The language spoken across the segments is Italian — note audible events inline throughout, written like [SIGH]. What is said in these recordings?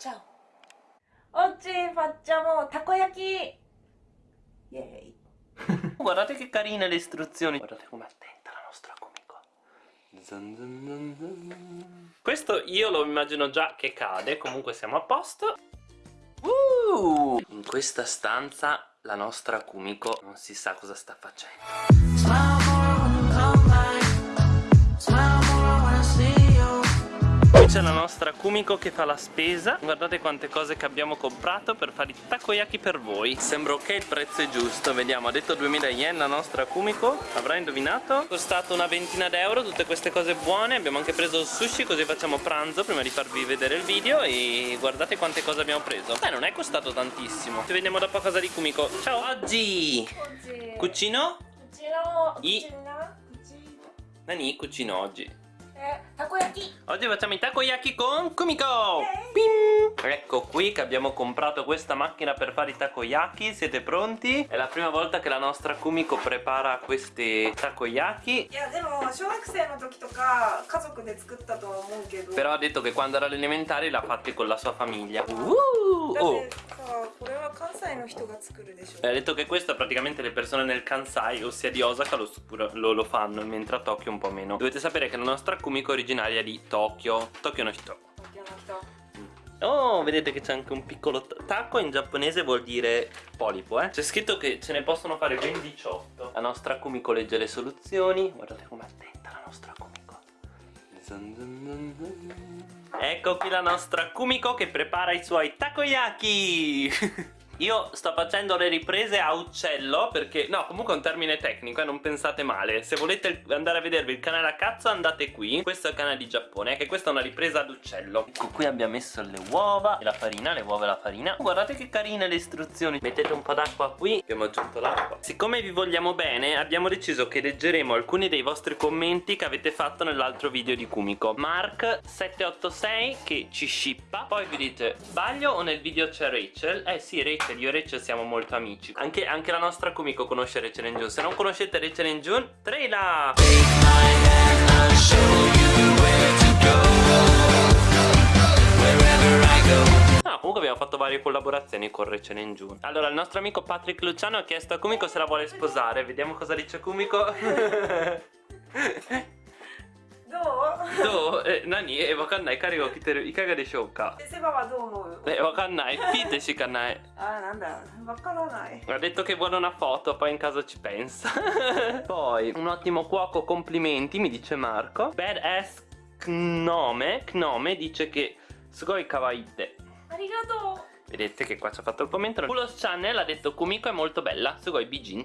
Ciao! Oggi facciamo takoyaki! Yay! [LAUGHS] Guardate che carine le istruzioni Guardate com'è attenta la nostra Kumiko zan zan zan zan. Questo io lo immagino già che cade Comunque siamo a posto uh! In questa stanza la nostra Kumiko non si sa cosa sta facendo c'è la nostra Kumiko che fa la spesa. Guardate quante cose che abbiamo comprato per fare i takoyaki per voi. Sembra ok il prezzo è giusto. Vediamo, ha detto 2000 yen la nostra Kumiko. Avrà indovinato? Costato una ventina d'euro tutte queste cose buone. Abbiamo anche preso il sushi così facciamo pranzo prima di farvi vedere il video. E guardate quante cose abbiamo preso. Beh, non è costato tantissimo. Ci vediamo dopo a casa di Kumiko. Ciao. Oggi. Oggi. Cucino? Cucino I- Cucina Cucino. Nani cucino oggi たこ焼き。おじわちゃみたこ焼きコンクミコ。ピン。Ecco qui che abbiamo comprato questa macchina per fare i takoyaki Siete pronti? È la prima volta che la nostra Kumiko prepara questi takoyaki. Però ha detto che quando era all'elementare l'ha fatti con la sua famiglia. Uh, oh. Ha detto che questo praticamente le persone nel Kansai, ossia di Osaka, lo, lo, lo fanno Mentre a Tokyo un po' meno. Dovete sapere che la nostra Kumiko originaria è di Tokyo. Tokyo no Shito Oh, vedete che c'è anche un piccolo tacco, in giapponese vuol dire polipo, eh. C'è scritto che ce ne possono fare ben 18. La nostra Kumiko legge le soluzioni. Guardate com'è attenta la nostra Kumiko. Zan zan zan ecco qui la nostra Kumiko che prepara i suoi takoyaki. [LAUGHS] Io sto facendo le riprese a uccello perché... No, comunque è un termine tecnico, eh, non pensate male. Se volete andare a vedervi il canale a cazzo andate qui. Questo è il canale di Giappone, che questa è una ripresa ad uccello. Ecco, qui abbiamo messo le uova e la farina, le uova e la farina. Guardate che carine le istruzioni. Mettete un po' d'acqua qui. Abbiamo aggiunto l'acqua. Siccome vi vogliamo bene, abbiamo deciso che leggeremo alcuni dei vostri commenti che avete fatto nell'altro video di Kumiko. Mark786 che ci shippa. Poi vi dite, sbaglio o nel video c'è Rachel? Eh sì, Rachel Rachel, io e Rachel siamo molto amici. Anche, anche la nostra Kumiko conosce Rachel and June. Se non conoscete Rachel and June, trailer! Ah, comunque abbiamo fatto varie collaborazioni con Rachel and June. Allora, il nostro amico Patrick Luciano ha chiesto a Kumiko se la vuole sposare. Vediamo cosa dice Kumiko [LAUGHS] どうどうえ、何え、わかんない彼が来てるいかがでしょうかセバはどう思うえ、わかんないピーってしかない[LAUGHS] あーなんだわからない Ha detto che vuole una foto, poi in caso ci pensa. [LAUGHS] poi, un ottimo cuoco, complimenti, mi dice Marco. Badass Knome, Knome dice che sugoi kawaii te. ありがと Vedete che qua ci ha fatto il commento. Pulos Channel ha detto Kumiko è molto bella, sugoi bijin.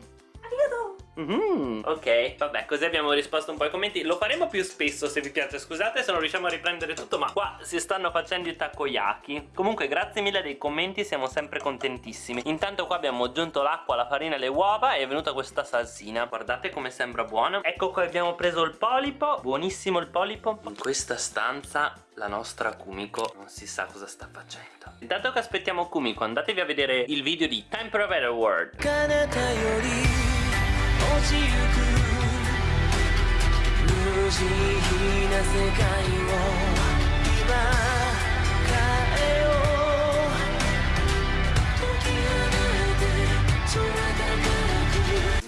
Mm, ok, vabbè, così abbiamo risposto un po' ai commenti. Lo faremo più spesso se vi piace, scusate se non riusciamo a riprendere tutto, ma qua si stanno facendo i takoyaki. Comunque, grazie mille dei commenti, siamo sempre contentissimi. Intanto qua abbiamo aggiunto l'acqua, la farina e le uova e è venuta questa salsina. Guardate come sembra buona. Ecco qua abbiamo preso il polipo, buonissimo il polipo. In questa stanza la nostra Kumiko non si sa cosa sta facendo. Intanto che aspettiamo Kumiko, andatevi a vedere il video di Time Forever World. 落ちゆく無慈悲な世界を今変えよう解き放て空高く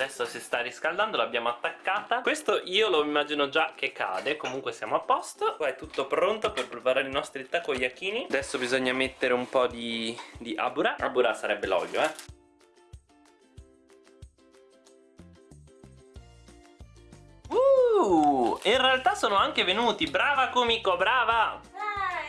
Adesso si sta riscaldando, l'abbiamo attaccata Questo io lo immagino già che cade Comunque siamo a posto Qua è tutto pronto per preparare i nostri takoyakini Adesso bisogna mettere un po' di, di abura Abura sarebbe l'olio eh Uh, in realtà sono anche venuti. Brava Kumiko, brava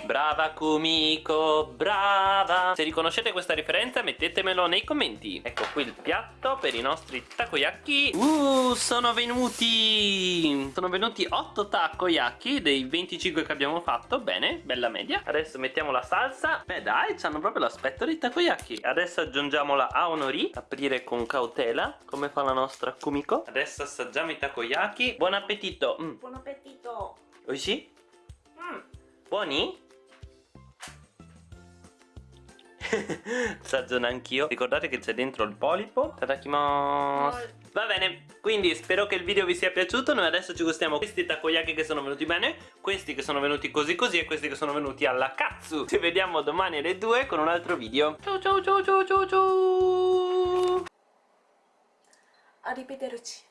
Brava Kumiko, brava! Se riconoscete questa referenza mettetemelo nei commenti. Ecco qui il piatto per i nostri takoyaki. Uh, sono venuti! Sono venuti 8 takoyaki dei 25 che abbiamo fatto. Bene, bella media. Adesso mettiamo la salsa. Beh dai, hanno proprio l'aspetto dei takoyaki. Adesso aggiungiamola a onori. Aprire con cautela, come fa la nostra Kumiko. Adesso assaggiamo i takoyaki. Buon appetito! Mm. Buon appetito! Oishi? Mm. Buoni? Assaggiano anch'io. Ricordate che c'è dentro il polipo? Tadakimasu Va bene, quindi spero che il video vi sia piaciuto. Noi adesso ci gustiamo questi takoyaki che sono venuti bene Questi che sono venuti così così E questi che sono venuti alla cazzo Ci vediamo domani alle 2 con un altro video. Ciao ciao ciao ciao ciao ciao. Arrivederci